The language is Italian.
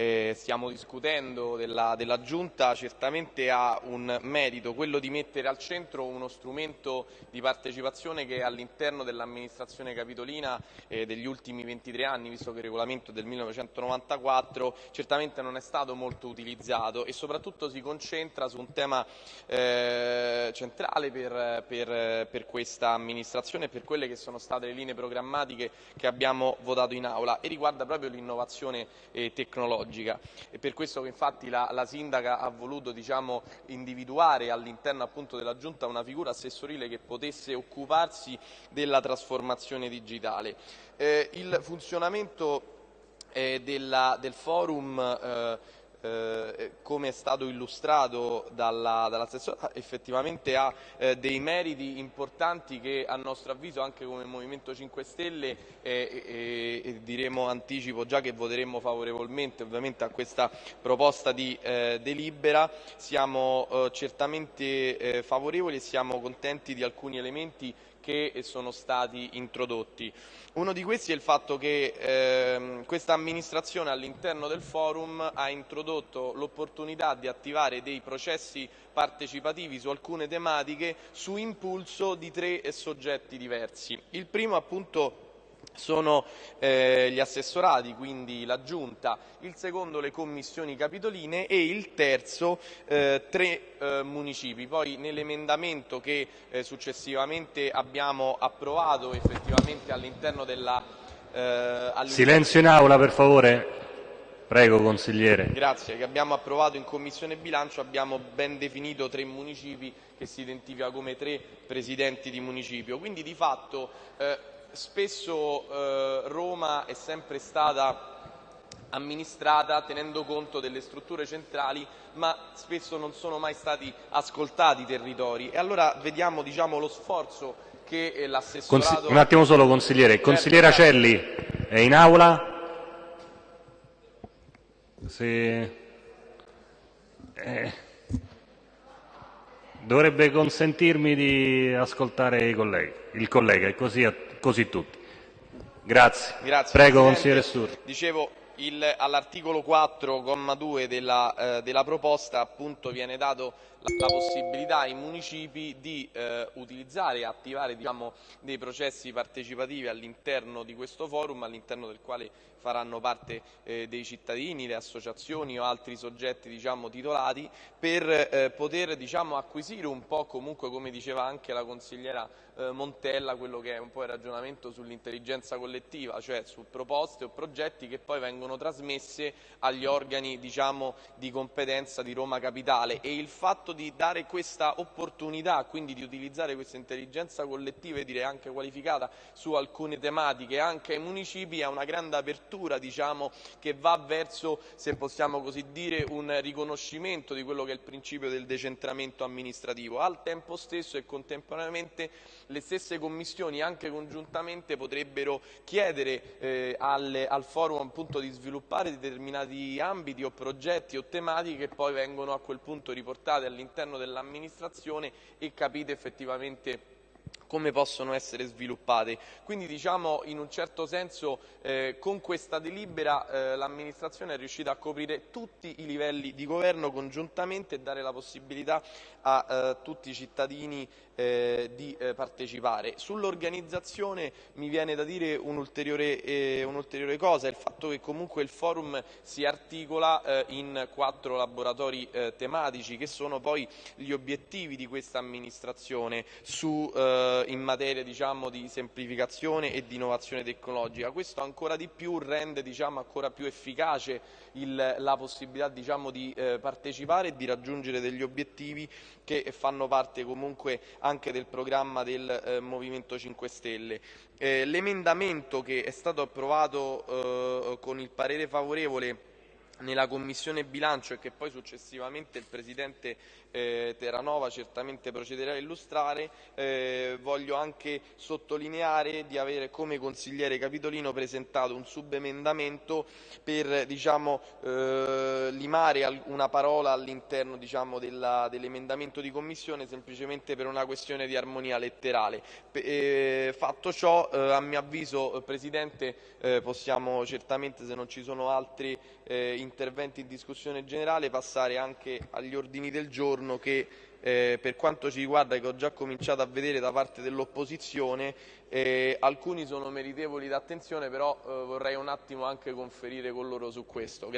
eh, stiamo discutendo della, della, Giunta certamente ha un merito, quello di mettere al centro uno strumento di partecipazione che all'interno dell'amministrazione capitolina eh, degli ultimi 23 anni, visto che il regolamento è del 1994, certamente non è stato molto utilizzato e soprattutto si concentra su un tema eh, centrale per, per, per questa amministrazione e per quelle che sono state le linee programmatiche che abbiamo votato in aula e riguarda proprio l'innovazione eh, tecnologica tecnologica. È per questo che infatti la, la sindaca ha voluto diciamo, individuare all'interno della Giunta una figura assessorile che potesse occuparsi della trasformazione digitale. Eh, il funzionamento eh, della, del forum eh, eh, come è stato illustrato dall'assessore, dall effettivamente ha eh, dei meriti importanti che a nostro avviso anche come Movimento 5 Stelle eh, e diremo anticipo già che voteremo favorevolmente ovviamente a questa proposta di eh, delibera, siamo eh, certamente eh, favorevoli e siamo contenti di alcuni elementi che sono stati introdotti. Uno di questi è il fatto che ehm, questa amministrazione all'interno del forum ha introdotto l'opportunità di attivare dei processi partecipativi su alcune tematiche su impulso di tre soggetti diversi. Il primo appunto sono eh, gli assessorati, quindi la Giunta, il secondo le commissioni capitoline e il terzo eh, tre eh, municipi. Poi nell'emendamento che eh, successivamente abbiamo approvato effettivamente all'interno della... Eh, Silenzio in aula per favore. Prego consigliere. Grazie, che abbiamo approvato in Commissione Bilancio abbiamo ben definito tre municipi che si identifica come tre presidenti di municipio. Quindi di fatto eh, spesso eh, Roma è sempre stata amministrata tenendo conto delle strutture centrali ma spesso non sono mai stati ascoltati i territori e allora vediamo diciamo, lo sforzo che eh, l'assessorato... Consi un attimo solo consigliere, certo, consigliere certo. Acelli è in aula? Se... Eh... Dovrebbe consentirmi di ascoltare i colleghi, il collega e così così tutti. Grazie. Grazie Prego, consigliere All'articolo 4,2 della, eh, della proposta appunto viene dato la, la possibilità ai municipi di eh, utilizzare e attivare diciamo, dei processi partecipativi all'interno di questo forum, all'interno del quale faranno parte eh, dei cittadini, le associazioni o altri soggetti diciamo, titolati, per eh, poter diciamo, acquisire un po' comunque, come diceva anche la consigliera eh, Montella, quello che è un po' il ragionamento sull'intelligenza collettiva, cioè su proposte o progetti che poi vengono trasmesse agli organi diciamo, di competenza di Roma Capitale e il fatto di dare questa opportunità, quindi di utilizzare questa intelligenza collettiva e direi anche qualificata su alcune tematiche anche ai municipi è una grande apertura diciamo, che va verso, se possiamo così dire, un riconoscimento di quello che è il principio del decentramento amministrativo. Al tempo stesso e contemporaneamente le stesse commissioni anche congiuntamente potrebbero chiedere eh, al, al forum appunto, di sviluppare determinati ambiti o progetti o tematiche che poi vengono a quel punto riportate all'interno dell'amministrazione e capite effettivamente come possono essere sviluppate. Quindi diciamo in un certo senso eh, con questa delibera eh, l'amministrazione è riuscita a coprire tutti i livelli di governo congiuntamente e dare la possibilità a eh, tutti i cittadini eh, di eh, partecipare. Sull'organizzazione mi viene da dire un'ulteriore eh, un cosa, il fatto che comunque il forum si articola in quattro laboratori tematici che sono poi gli obiettivi di questa amministrazione su eh, in materia diciamo, di semplificazione e di innovazione tecnologica. Questo ancora di più rende diciamo, ancora più efficace il, la possibilità diciamo, di eh, partecipare e di raggiungere degli obiettivi che fanno parte comunque anche del programma del eh, Movimento 5 Stelle. Eh, l'emendamento che è stato approvato eh, con il parere favorevole nella Commissione bilancio e che poi successivamente il Presidente eh, Terranova certamente procederà a illustrare, eh, voglio anche sottolineare di avere come consigliere capitolino presentato un subemendamento per diciamo, eh, limare una parola all'interno diciamo, dell'emendamento di commissione semplicemente per una questione di armonia letterale. Eh, fatto ciò, eh, a mio avviso, Presidente, eh, possiamo certamente, se non ci sono altri interventi in discussione generale, passare anche agli ordini del giorno che eh, per quanto ci riguarda che ho già cominciato a vedere da parte dell'opposizione eh, alcuni sono meritevoli d'attenzione però eh, vorrei un attimo anche conferire con loro su questo.